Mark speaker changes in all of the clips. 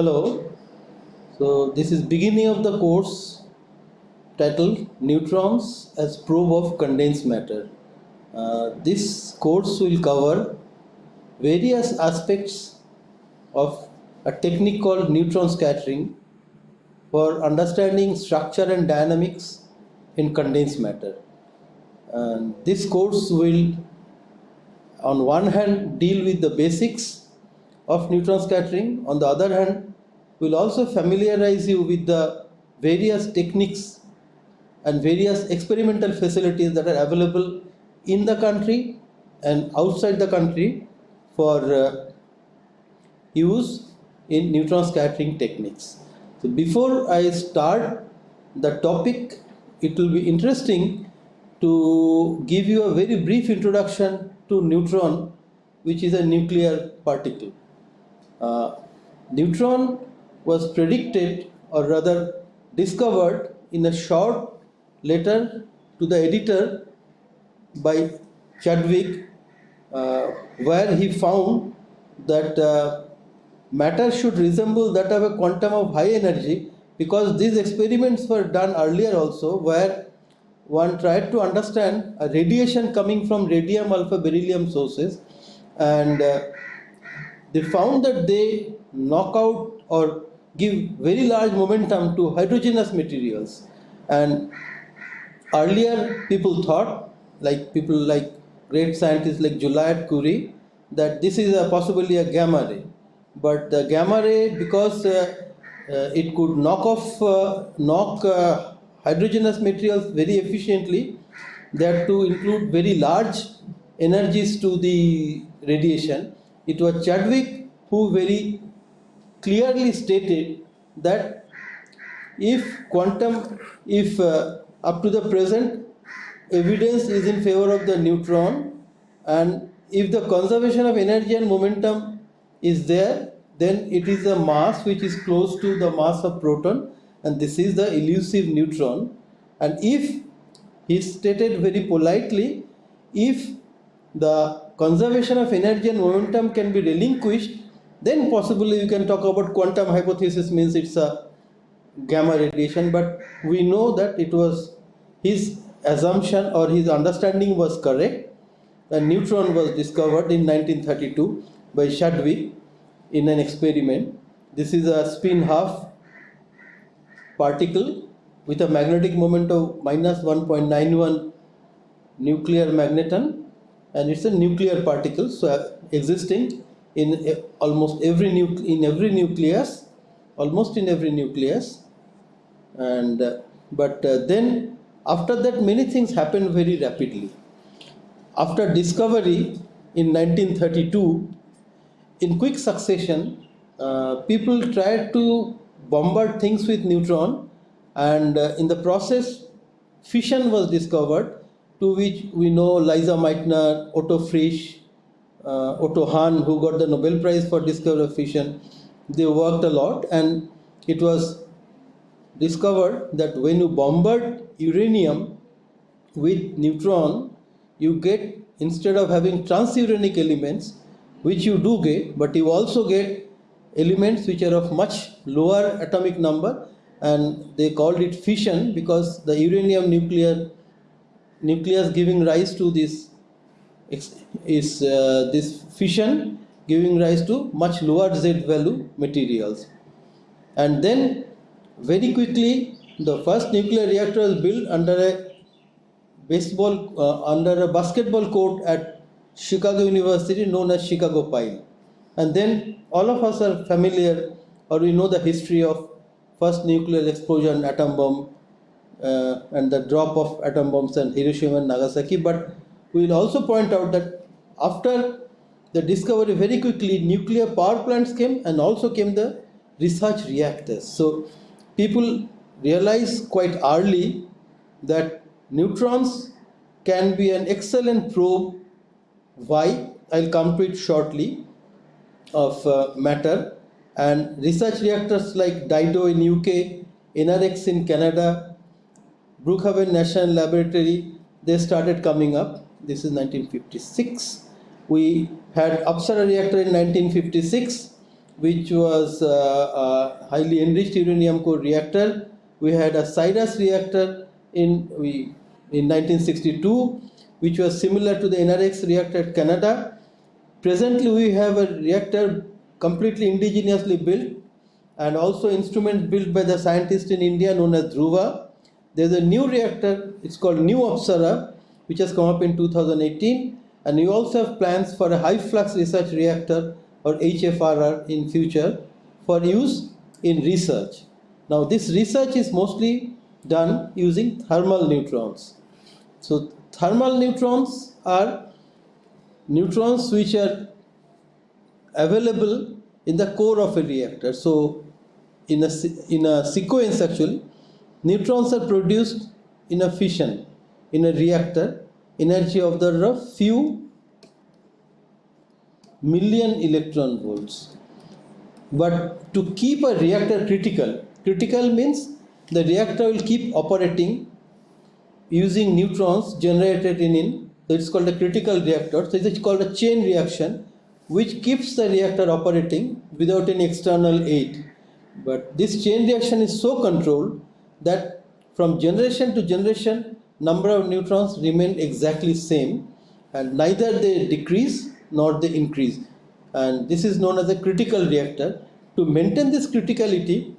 Speaker 1: Hello. So this is beginning of the course titled Neutrons as Probe of Condensed Matter. Uh, this course will cover various aspects of a technique called neutron scattering for understanding structure and dynamics in condensed matter. And this course will on one hand deal with the basics of neutron scattering, on the other hand will also familiarize you with the various techniques and various experimental facilities that are available in the country and outside the country for uh, use in neutron scattering techniques. So before I start the topic, it will be interesting to give you a very brief introduction to neutron, which is a nuclear particle. Uh, neutron was predicted or rather discovered in a short letter to the editor by Chadwick uh, where he found that uh, matter should resemble that of a quantum of high energy because these experiments were done earlier also where one tried to understand a radiation coming from radium alpha beryllium sources and uh, they found that they knock out or give very large momentum to hydrogenous materials. And earlier people thought like people like great scientists like Joliot-Curie that this is a possibly a gamma ray. But the gamma ray because uh, uh, it could knock off uh, knock uh, hydrogenous materials very efficiently they had to include very large energies to the radiation. It was chadwick who very clearly stated that if quantum if uh, up to the present evidence is in favor of the neutron and if the conservation of energy and momentum is there then it is a mass which is close to the mass of proton and this is the elusive neutron. And if he stated very politely if the conservation of energy and momentum can be relinquished then possibly you can talk about quantum hypothesis means it's a gamma radiation but we know that it was his assumption or his understanding was correct a neutron was discovered in 1932 by Chadwick in an experiment. This is a spin half particle with a magnetic moment of minus 1.91 nuclear magneton and it's a nuclear particle so existing in almost every in every nucleus almost in every nucleus. And uh, but uh, then after that many things happened very rapidly. After discovery in 1932, in quick succession, uh, people tried to bombard things with neutron. And uh, in the process fission was discovered to which we know Lise Meitner, Otto Frisch, uh, Otto Hahn who got the Nobel Prize for discovery of fission. They worked a lot and it was discovered that when you bombard uranium with neutron you get instead of having transuranic elements which you do get but you also get elements which are of much lower atomic number and they called it fission because the uranium nuclear nucleus giving rise to this is uh, this fission giving rise to much lower z value materials and then very quickly the first nuclear reactor was built under a baseball uh, under a basketball court at Chicago University known as Chicago Pile. And then all of us are familiar or we know the history of first nuclear explosion, atom bomb, uh, and the drop of atom bombs in Hiroshima and Nagasaki. But we will also point out that after the discovery, very quickly nuclear power plants came and also came the research reactors. So people realize quite early that Neutrons can be an excellent probe. Why? I'll come to it shortly of uh, matter and research reactors like DIDO in UK, NRX in Canada, Brookhaven National Laboratory, they started coming up. This is 1956. We had Apsara reactor in 1956. which was uh, a highly enriched uranium core reactor. We had a CIRUS reactor in, we, in 1962, which was similar to the NRX reactor at Canada. Presently, we have a reactor completely indigenously built and also instrument built by the scientist in India known as Dhruva. There's a new reactor, it's called New Apsara, which has come up in 2018. And we also have plans for a high flux research reactor or HFRR in future for use in research. Now this research is mostly done using thermal neutrons. So thermal neutrons are neutrons which are available in the core of a reactor. So in a, in a sequence actually, neutrons are produced in a fission in a reactor, energy of the of few million electron volts. But to keep a reactor critical, critical means the reactor will keep operating using neutrons generated in, in so it's called a critical reactor. So it's called a chain reaction which keeps the reactor operating without any external aid. But this chain reaction is so controlled that from generation to generation number of neutrons remain exactly same and neither they decrease nor they increase. And this is known as a critical reactor. To maintain this criticality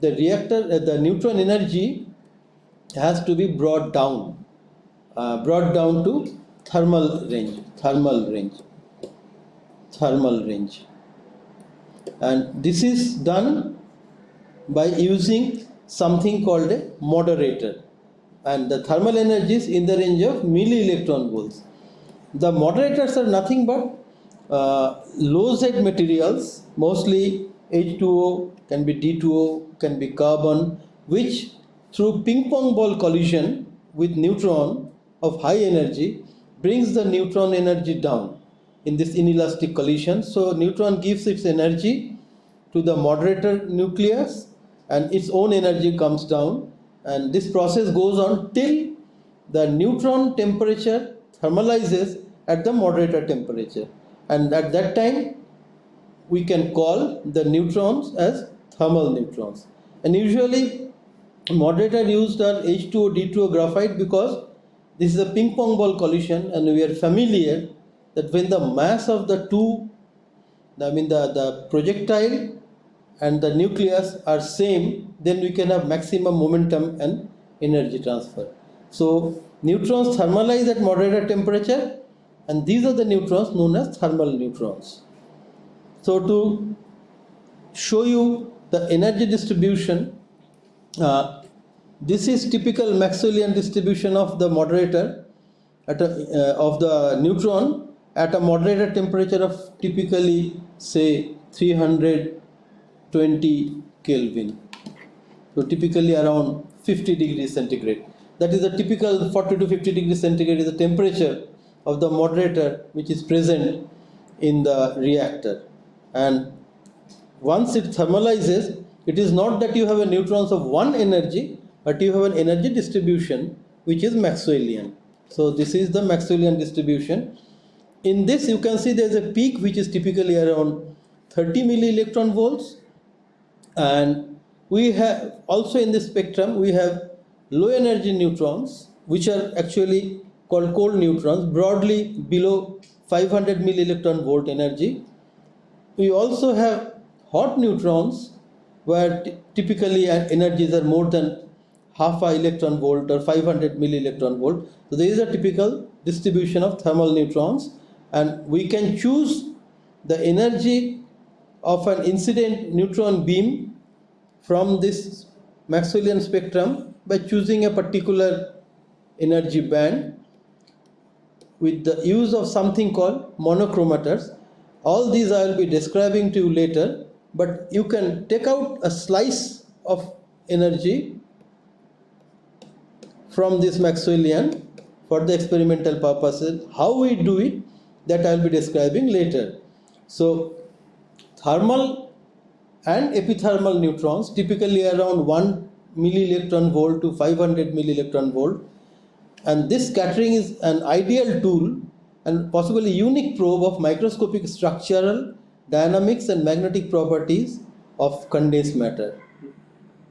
Speaker 1: the reactor uh, the neutron energy has to be brought down uh, brought down to thermal range thermal range thermal range. And this is done by using something called a moderator and the thermal energy is in the range of milli electron volts the moderators are nothing but uh, low Z materials mostly H2O can be D2O can be carbon which through ping pong ball collision with neutron of high energy brings the neutron energy down in this inelastic collision. So neutron gives its energy to the moderator nucleus and its own energy comes down and this process goes on till the neutron temperature thermalizes at the moderator temperature. And at that time we can call the neutrons as thermal neutrons. And usually moderator used are H2O D2O graphite because this is a ping pong ball collision and we are familiar that when the mass of the two, I mean the, the projectile and the nucleus are same, then we can have maximum momentum and energy transfer. So neutrons thermalize at moderator temperature and these are the neutrons known as thermal neutrons. So to show you the energy distribution, uh, this is typical Maxwellian distribution of the moderator at a, uh, of the neutron at a moderator temperature of typically say 320 Kelvin. So typically around 50 degrees centigrade. That is the typical 40 to 50 degrees centigrade is the temperature of the moderator which is present in the reactor. And once it thermalizes, it is not that you have a neutrons of one energy, but you have an energy distribution which is Maxwellian. So this is the Maxwellian distribution. In this you can see there is a peak which is typically around 30 milli electron volts and we have also in this spectrum we have low energy neutrons which are actually called cold neutrons broadly below 500 milli electron volt energy. We also have hot neutrons where typically uh, energies are more than half a electron volt or 500 milli electron volt. So there is a typical distribution of thermal neutrons and we can choose the energy of an incident neutron beam from this Maxwellian spectrum by choosing a particular energy band with the use of something called monochromators. All these I will be describing to you later, but you can take out a slice of energy from this Maxwellian for the experimental purposes. How we do it that I will be describing later. So thermal and epithermal neutrons typically around 1 milli electron volt to 500 milli electron volt and this scattering is an ideal tool and possibly unique probe of microscopic structural dynamics and magnetic properties of condensed matter.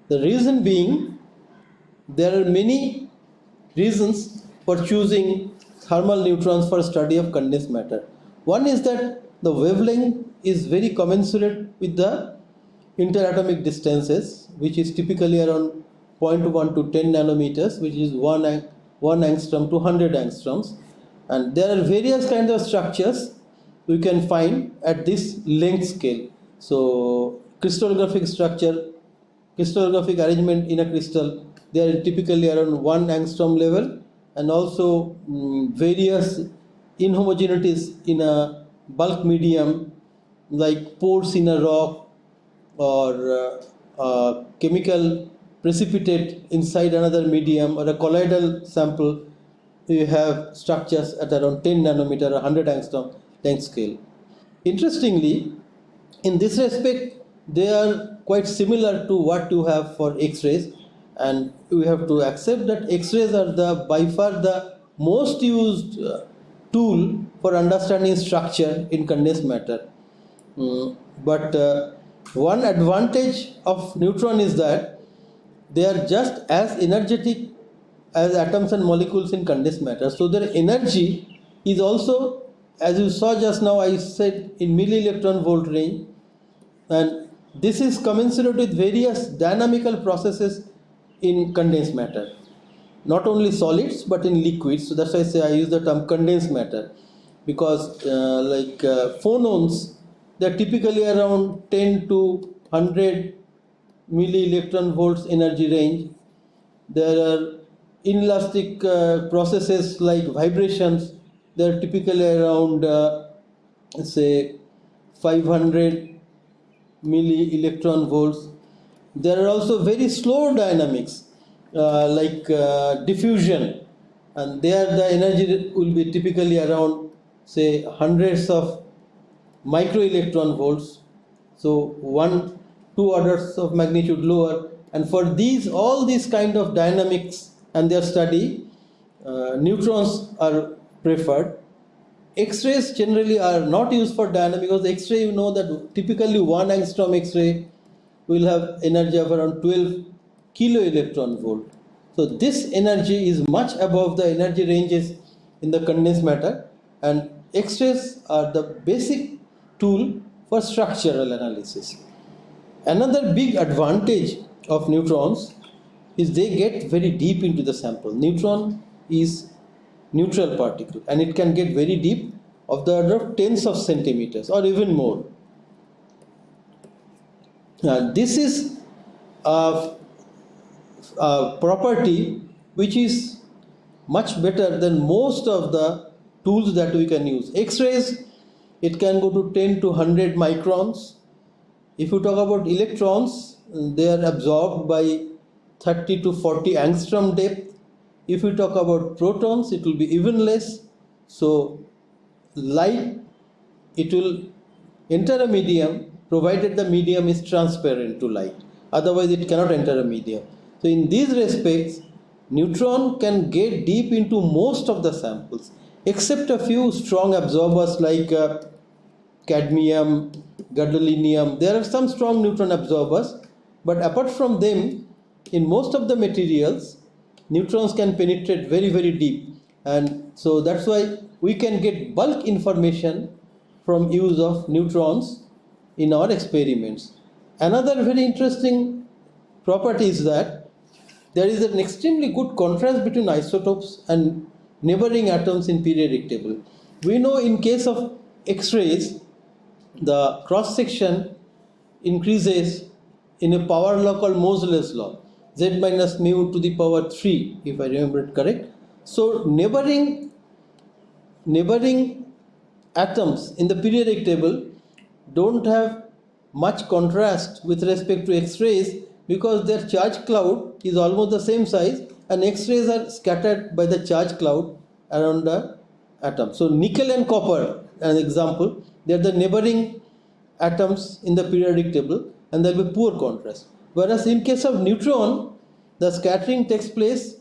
Speaker 1: The reason being, there are many reasons for choosing thermal neutrons for study of condensed matter. One is that the wavelength is very commensurate with the interatomic distances, which is typically around 0.1 to 10 nanometers, which is 1, 1 angstrom to 100 angstroms. And there are various kinds of structures we can find at this length scale. So crystallographic structure, crystallographic arrangement in a crystal, they are typically around 1 angstrom level and also um, various inhomogeneities in a bulk medium like pores in a rock or uh, uh, chemical precipitate inside another medium or a colloidal sample you have structures at around 10 nanometer or 100 angstrom length scale. Interestingly, in this respect, they are quite similar to what you have for X-rays and we have to accept that X-rays are the by far the most used uh, tool for understanding structure in condensed matter. Mm, but uh, one advantage of neutron is that they are just as energetic as atoms and molecules in condensed matter. So their energy is also, as you saw just now, I said in milli electron volt range, and this is commensurate with various dynamical processes in condensed matter. Not only solids but in liquids. So that's why I say I use the term condensed matter because uh, like uh, phonons, they're typically around 10 to 100 milli electron volts energy range. There are inelastic uh, processes like vibrations. They're typically around uh, say 500 milli electron volts. There are also very slow dynamics uh, like uh, diffusion. And there the energy will be typically around say hundreds of micro electron volts so one two orders of magnitude lower and for these all these kind of dynamics and their study, uh, neutrons are preferred. X-rays generally are not used for dynamic because X-ray you know that typically one angstrom X-ray will have energy of around 12 kilo electron volt. So this energy is much above the energy ranges in the condensed matter and X-rays are the basic tool for structural analysis. Another big advantage of neutrons is they get very deep into the sample. Neutron is neutral particle and it can get very deep of the order of tens of centimeters or even more. Now, this is a, a property which is much better than most of the tools that we can use. X-rays, it can go to 10 to 100 microns. If you talk about electrons, they are absorbed by 30 to 40 angstrom depth. If we talk about protons, it will be even less. So light, it will enter a medium provided the medium is transparent to light. Otherwise, it cannot enter a medium. So in these respects, neutron can get deep into most of the samples except a few strong absorbers like uh, cadmium, gadolinium. There are some strong neutron absorbers, but apart from them, in most of the materials neutrons can penetrate very very deep and so that's why we can get bulk information from use of neutrons in our experiments another very interesting property is that there is an extremely good contrast between isotopes and neighboring atoms in periodic table we know in case of x-rays the cross section increases in a power law called Moseley's law z minus mu to the power 3 if I remember it correct. So neighboring neighboring atoms in the periodic table don't have much contrast with respect to X-rays because their charge cloud is almost the same size and X-rays are scattered by the charge cloud around the atom. So nickel and copper, an example, they are the neighboring atoms in the periodic table and there will be poor contrast. Whereas in case of neutron, the scattering takes place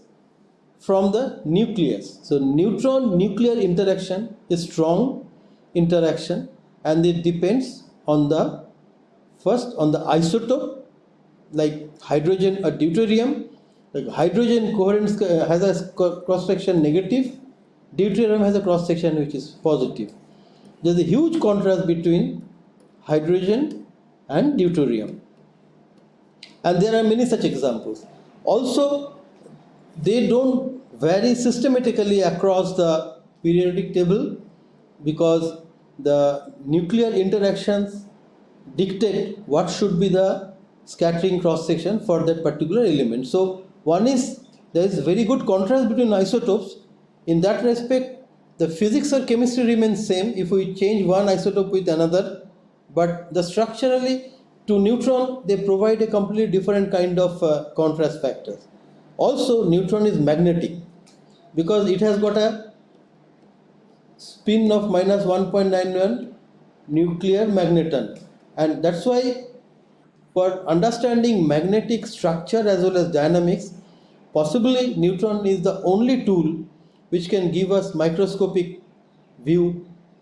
Speaker 1: from the nucleus. So neutron nuclear interaction is strong interaction and it depends on the first on the isotope like hydrogen or deuterium. Like hydrogen coherence uh, has a cross section negative, deuterium has a cross section which is positive. There's a huge contrast between hydrogen and deuterium. And there are many such examples. Also, they don't vary systematically across the periodic table because the nuclear interactions dictate what should be the scattering cross section for that particular element. So one is there is very good contrast between isotopes. In that respect, the physics or chemistry remains same if we change one isotope with another, but the structurally to neutron they provide a completely different kind of uh, contrast factors. Also, neutron is magnetic because it has got a spin of minus 1.91 nuclear magneton and that's why for understanding magnetic structure as well as dynamics possibly neutron is the only tool which can give us microscopic view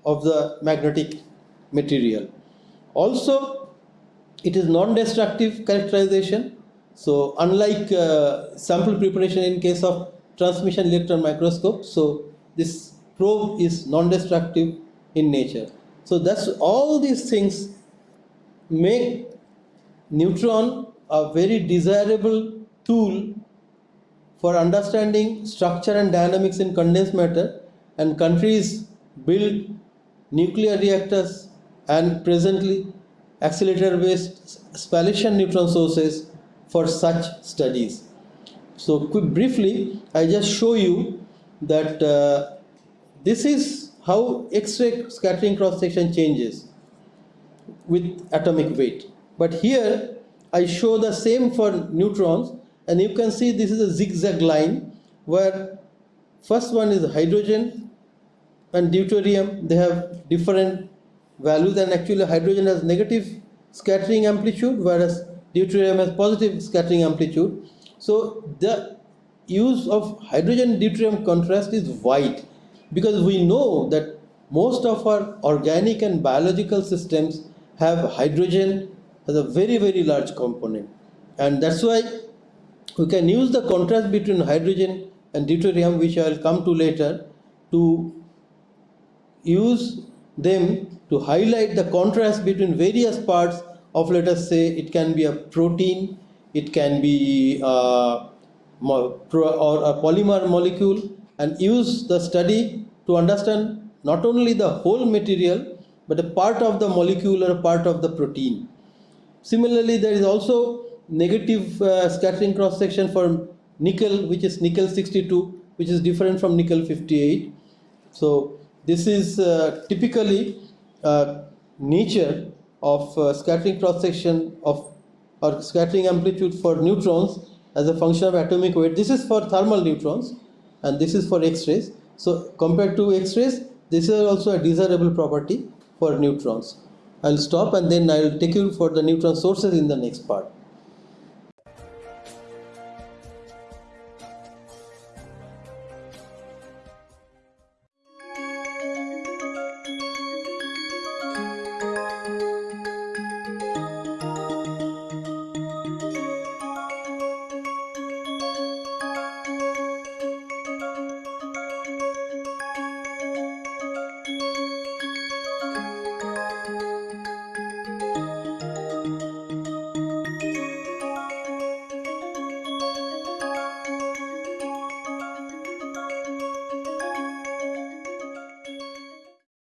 Speaker 1: of the magnetic material also it is non-destructive characterization so unlike uh, sample preparation in case of transmission electron microscope so this probe is non-destructive in nature. So that's all these things make neutron a very desirable tool for understanding structure and dynamics in condensed matter and countries build nuclear reactors and presently accelerator based spallation neutron sources for such studies. So quick briefly I just show you that uh, this is how X-ray scattering cross section changes with atomic weight. But here I show the same for neutrons and you can see this is a zigzag line where first one is hydrogen and deuterium they have different values and actually hydrogen has negative scattering amplitude whereas deuterium has positive scattering amplitude. So the use of hydrogen deuterium contrast is wide because we know that most of our organic and biological systems have hydrogen as a very very large component and that's why we can use the contrast between hydrogen and deuterium which I will come to later to use them to highlight the contrast between various parts of let us say it can be a protein it can be uh, or a polymer molecule and use the study to understand not only the whole material but a part of the molecule or a part of the protein. Similarly, there is also negative uh, scattering cross section for nickel which is nickel 62 which is different from nickel 58. So this is uh, typically uh, nature of uh, scattering cross section of or scattering amplitude for neutrons as a function of atomic weight. This is for thermal neutrons and this is for X-rays. So compared to X-rays, this is also a desirable property for neutrons. I'll stop and then I'll take you for the neutron sources in the next part.